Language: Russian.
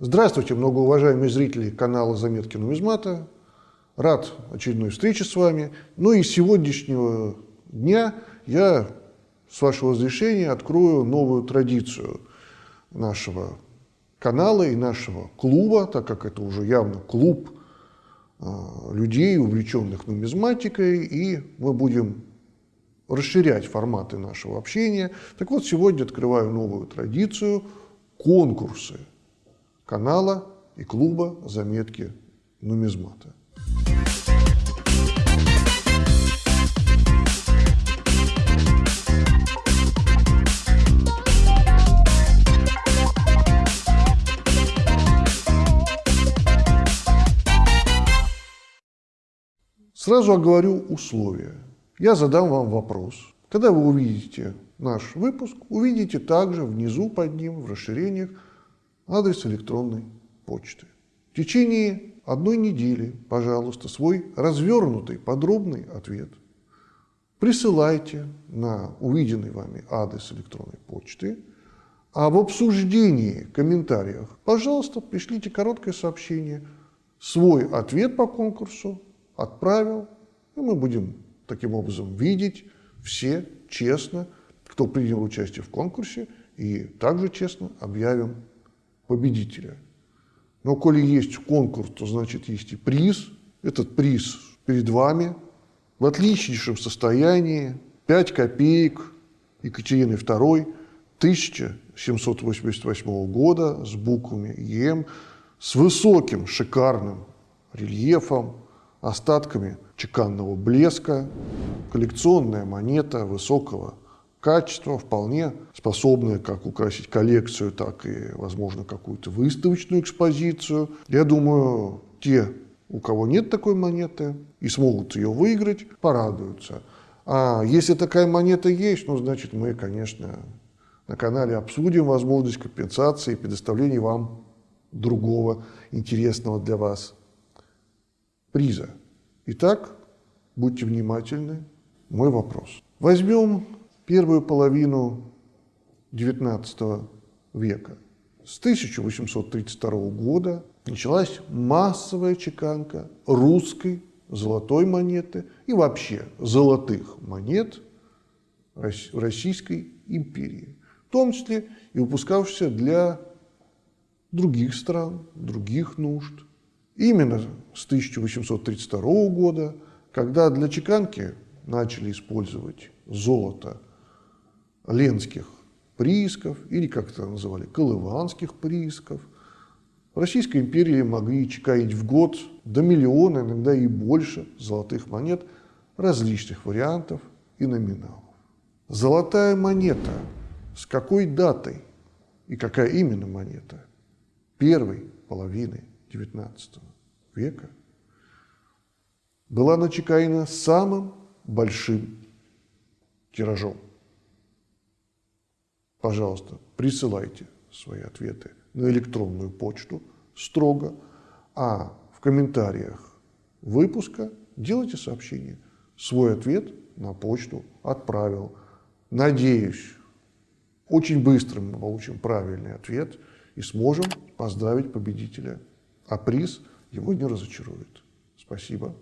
Здравствуйте, многоуважаемые зрители канала «Заметки нумизмата». Рад очередной встрече с вами. Ну и с сегодняшнего дня я, с вашего разрешения, открою новую традицию нашего канала и нашего клуба, так как это уже явно клуб э, людей, увлеченных нумизматикой, и мы будем расширять форматы нашего общения. Так вот, сегодня открываю новую традицию – конкурсы канала и клуба «Заметки нумизмата». Сразу оговорю условия. Я задам вам вопрос. Когда вы увидите наш выпуск, увидите также внизу под ним в расширениях адрес электронной почты. В течение одной недели, пожалуйста, свой развернутый подробный ответ присылайте на увиденный вами адрес электронной почты, а в обсуждении, комментариях, пожалуйста, пришлите короткое сообщение, свой ответ по конкурсу отправил, и мы будем таким образом видеть все честно, кто принял участие в конкурсе, и также честно объявим победителя. Но коли есть конкурс, то значит есть и приз. Этот приз перед вами в отличнейшем состоянии. 5 копеек Екатерины II 1788 года с буквами ЕМ, с высоким шикарным рельефом, остатками чеканного блеска, коллекционная монета высокого качество, вполне способное как украсить коллекцию, так и, возможно, какую-то выставочную экспозицию. Я думаю, те, у кого нет такой монеты и смогут ее выиграть, порадуются. А если такая монета есть, ну, значит, мы, конечно, на канале обсудим возможность компенсации и предоставления вам другого интересного для вас приза. Итак, будьте внимательны. Мой вопрос. Возьмем первую половину XIX века. С 1832 года началась массовая чеканка русской золотой монеты и вообще золотых монет Российской империи, в том числе и выпускавшихся для других стран, других нужд. Именно с 1832 года, когда для чеканки начали использовать золото ленских приисков, или, как это называли, колыванских приисков. В Российской империи могли чеканить в год до миллиона, иногда и больше золотых монет различных вариантов и номиналов. Золотая монета с какой датой и какая именно монета первой половины XIX века была начеканена самым большим тиражом пожалуйста, присылайте свои ответы на электронную почту строго, а в комментариях выпуска делайте сообщение. Свой ответ на почту отправил. Надеюсь, очень быстро мы получим правильный ответ и сможем поздравить победителя. А приз его не разочарует. Спасибо.